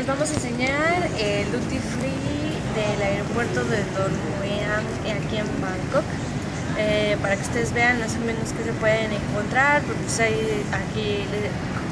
les vamos a enseñar el duty free del aeropuerto de Don Mueang aquí en Bangkok. Eh, para que ustedes vean más o menos qué se pueden encontrar porque pues hay aquí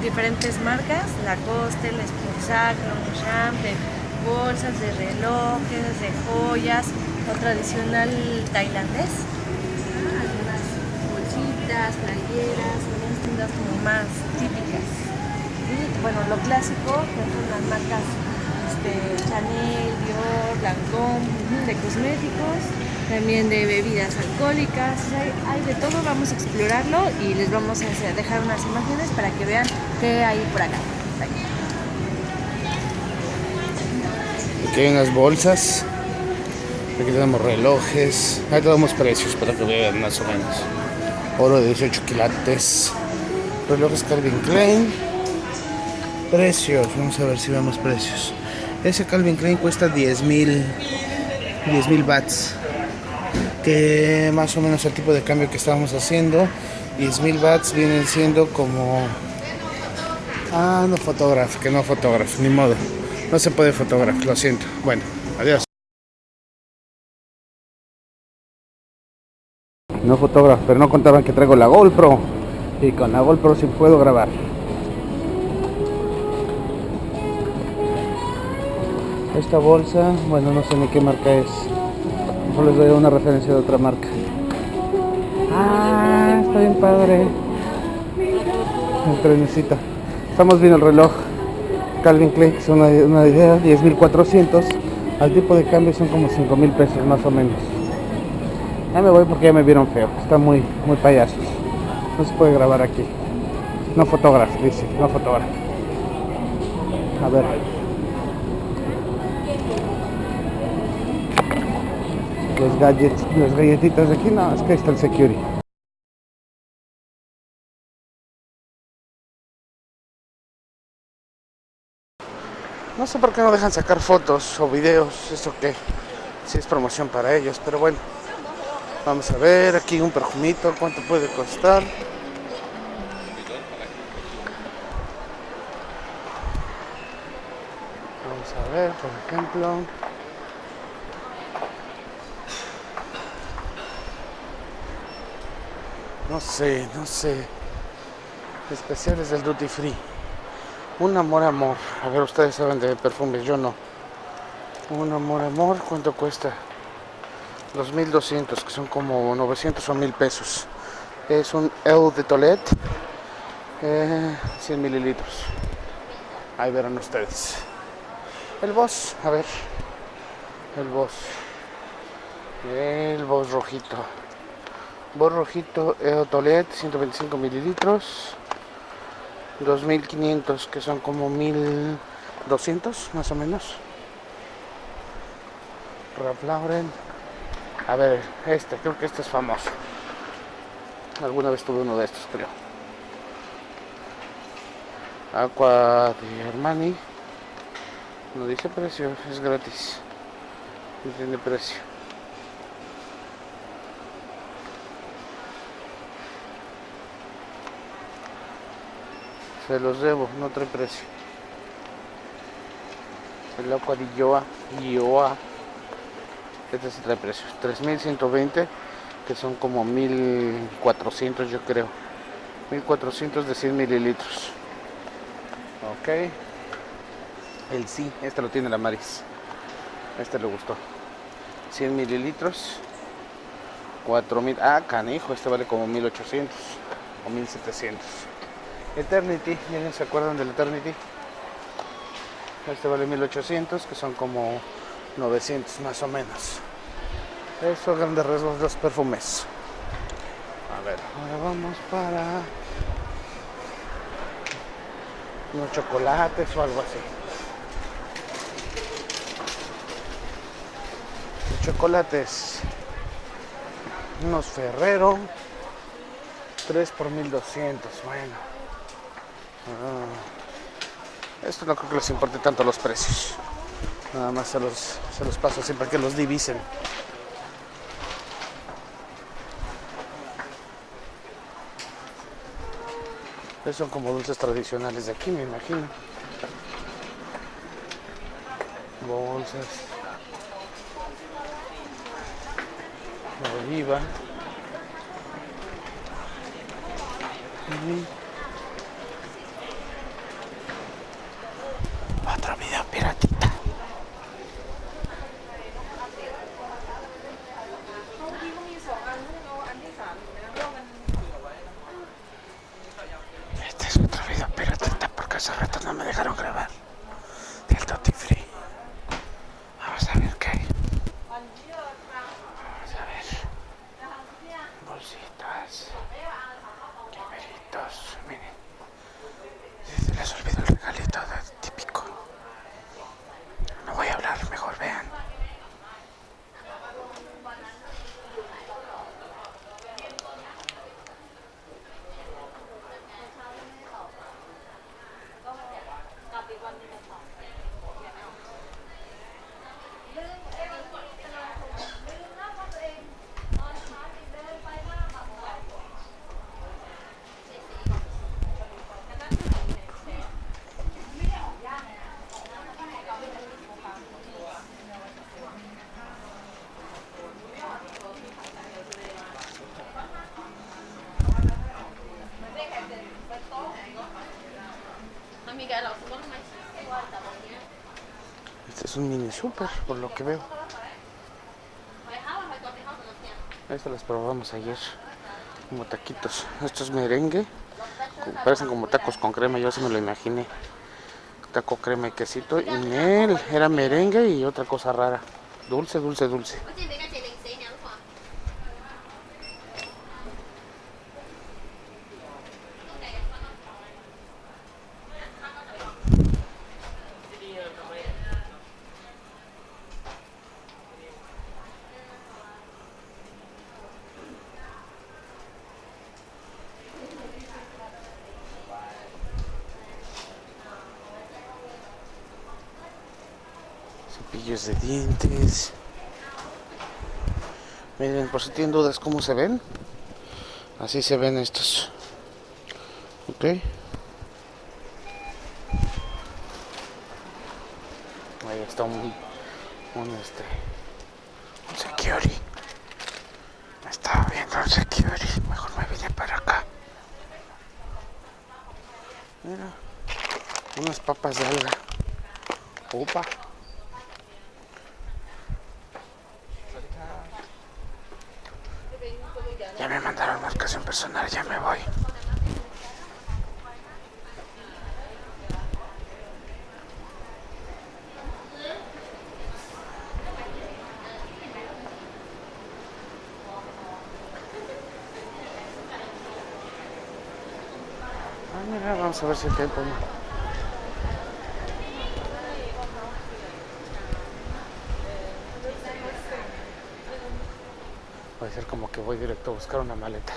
diferentes marcas Lacoste, La Esposa, Longchamp, de bolsas, de relojes, de joyas o tradicional tailandés. Algunas bolsitas, playeras, unas tiendas como más típicas bueno, lo clásico, son las marcas este, Chanel, Dior, Lancôme, de cosméticos, también de bebidas alcohólicas, hay, de todo, vamos a explorarlo y les vamos a dejar unas imágenes para que vean qué hay por acá. Aquí hay unas bolsas, aquí tenemos relojes, ahí tenemos precios para que vean más o menos. Oro de 18 quilates, relojes Calvin Klein, Precios, vamos a ver si vemos precios. Ese Calvin Klein cuesta 10 mil 10 mil bats. Que más o menos el tipo de cambio que estábamos haciendo. 10 mil bats vienen siendo como... Ah, no fotógrafo, que no fotógrafo, ni modo. No se puede fotógrafo, lo siento. Bueno, adiós. No fotógrafo, pero no contaban que traigo la GoPro. Y con la GoPro sí puedo grabar. Esta bolsa, bueno, no sé ni qué marca es. Mejor les doy una referencia de otra marca. Ah, está bien padre. El trenecito. Estamos viendo el reloj Calvin Klein, es una, una idea, 10.400. Al tipo de cambio son como 5.000 pesos más o menos. Ya me voy porque ya me vieron feo. Está muy, muy payasos. No se puede grabar aquí. No fotógrafo, dice, no fotógrafo. A ver. Los gadgets, las galletitas de aquí, no, es que está el security. No sé por qué no dejan sacar fotos o videos, eso que si es promoción para ellos, pero bueno. Vamos a ver aquí un perfumito, cuánto puede costar. Vamos a ver, por ejemplo. No sé, no sé. Especiales del Duty Free. Un amor, amor. A ver, ustedes saben de perfumes, yo no. Un amor, amor, ¿cuánto cuesta? 2200, que son como 900 o 1000 pesos. Es un El de Toilette, 100 eh, mililitros. Ahí verán ustedes. El Boss, a ver. El Boss. El Boss rojito. Borrojito Eotolet 125 mililitros. 2500 que son como 1200 más o menos. Ralph Lauren. A ver este creo que este es famoso. Alguna vez tuve uno de estos creo. Aqua de Armani. No dice precio es gratis. No tiene precio Se los debo, no trae precio. El agua de Yoa, Yoa. Este sí trae precio. 3120, que son como 1400 yo creo. 1400 de 100 mililitros. Ok. El sí, este lo tiene la Maris. Este le gustó. 100 mililitros. 4000. Ah, canijo, este vale como 1800 o 1700. Eternity, ¿ya se acuerdan del Eternity? Este vale 1800, que son como 900 más o menos. Eso grandes rasgos los perfumes. A ver, ahora vamos para unos chocolates o algo así. chocolates, unos Ferrero, 3 por 1200, bueno. Ah. esto no creo que les importe tanto los precios. Nada más se los, se los paso siempre que los divisen. Estos son como dulces tradicionales de aquí, me imagino. bolsas, oliva vida piratita. Este es otro video piratita porque hace rato no me dejaron grabar del Duty Free. Vamos a ver qué hay. Vamos a ver. Bolsitas. Llaveritos. Miren. Se les olvidó el regalito de típico. No voy a hablar, mejor vean. Este es un mini super, por lo que veo. Estas las probamos ayer. Como taquitos. Esto es merengue. Parecen como tacos con crema, yo así me lo imaginé. Taco crema y quesito. Y miel. Era merengue y otra cosa rara. Dulce, dulce, dulce. Cepillos de dientes. Miren, por si tienen dudas cómo se ven. Así se ven estos. Ok. Ahí está un, un este un security. Estaba viendo el security. Mejor me vine para acá. Mira. Unas papas de alga. Opa. Ya me mandaron marcación personal, ya me voy. Ah, vamos a ver si hay tiempo. Voy como que voy directo a buscar una maleta.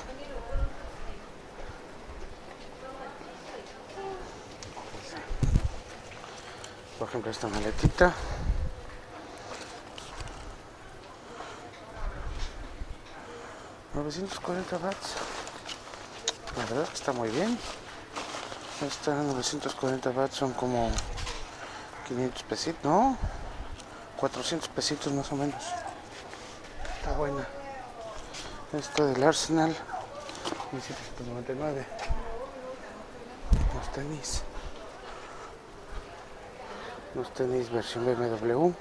Por ejemplo, esta maletita. $940 watts. La verdad que está muy bien. Esta 940 watts son como 500 pesitos, ¿no? 400 pesitos más o menos. Está buena. Esto del Arsenal, 1799. Los tenis. Los tenis versión BMW.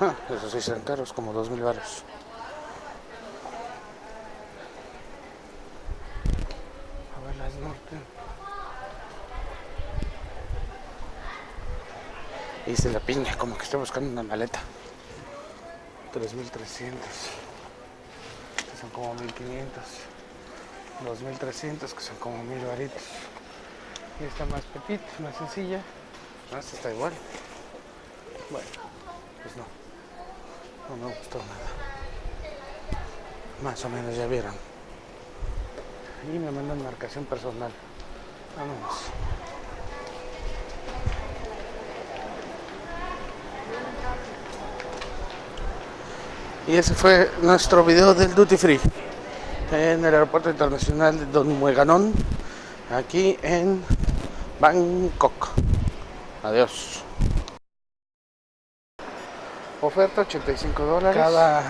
Ah, esos sí serán caros, como 2000 baros. A ver las norte. Hice la piña, como que estoy buscando una maleta. 3300 que son como 1500 2300 que son como 1000 varitos. Y esta más petit, más sencilla esta está igual. Bueno, pues no no me gustó nada. Más o menos ya vieron. Y me mandan marcación personal. Vámonos Y ese fue nuestro video del Duty Free en el aeropuerto internacional de Don Mueganón, aquí en Bangkok. Adiós. Oferta 85 dólares. Cada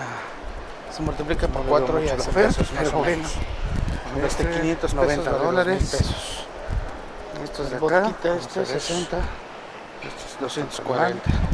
se multiplica por No 4 veo y hace pesos más o menos. Este, Este 500 90 pesos vale dólares. 2000 pesos. Estos de acá, este a ver. 60. Estos 240.